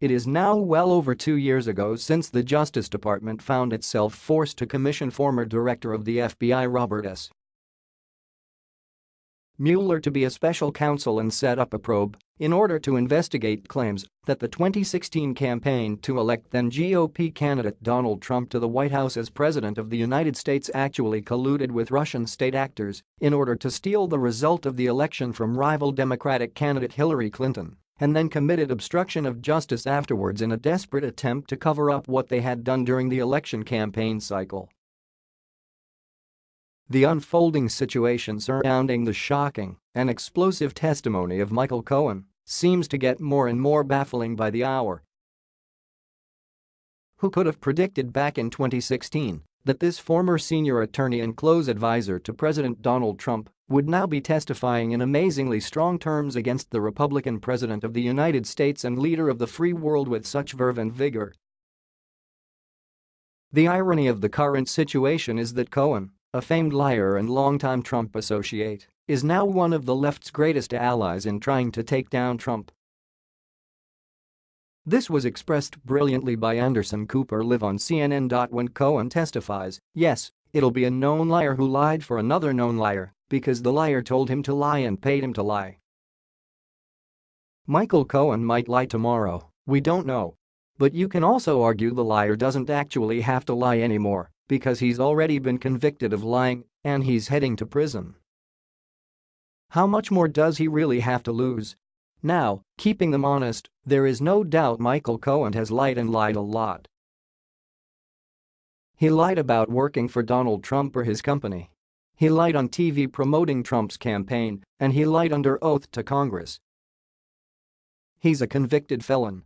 It is now well over two years ago since the Justice Department found itself forced to commission former director of the FBI Robert S. Mueller to be a special counsel and set up a probe in order to investigate claims that the 2016 campaign to elect then GOP candidate Donald Trump to the White House as President of the United States actually colluded with Russian state actors in order to steal the result of the election from rival Democratic candidate Hillary Clinton and then committed obstruction of justice afterwards in a desperate attempt to cover up what they had done during the election campaign cycle. The unfolding situation surrounding the shocking and explosive testimony of Michael Cohen seems to get more and more baffling by the hour. Who could have predicted back in 2016 that this former senior attorney and close advisor to President Donald Trump would now be testifying in amazingly strong terms against the Republican President of the United States and leader of the free world with such verve and vigor. The irony of the current situation is that Cohen, a famed liar and longtime Trump associate, is now one of the left's greatest allies in trying to take down Trump. This was expressed brilliantly by Anderson Cooper live on CNN. When Cohen testifies, yes, it'll be a known liar who lied for another known liar because the liar told him to lie and paid him to lie. Michael Cohen might lie tomorrow, we don't know. But you can also argue the liar doesn't actually have to lie anymore because he's already been convicted of lying and he's heading to prison. How much more does he really have to lose? Now, keeping them honest, there is no doubt Michael Cohen has lied and lied a lot. He lied about working for Donald Trump or his company. He lied on TV promoting Trump's campaign, and he lied under oath to Congress. He's a convicted felon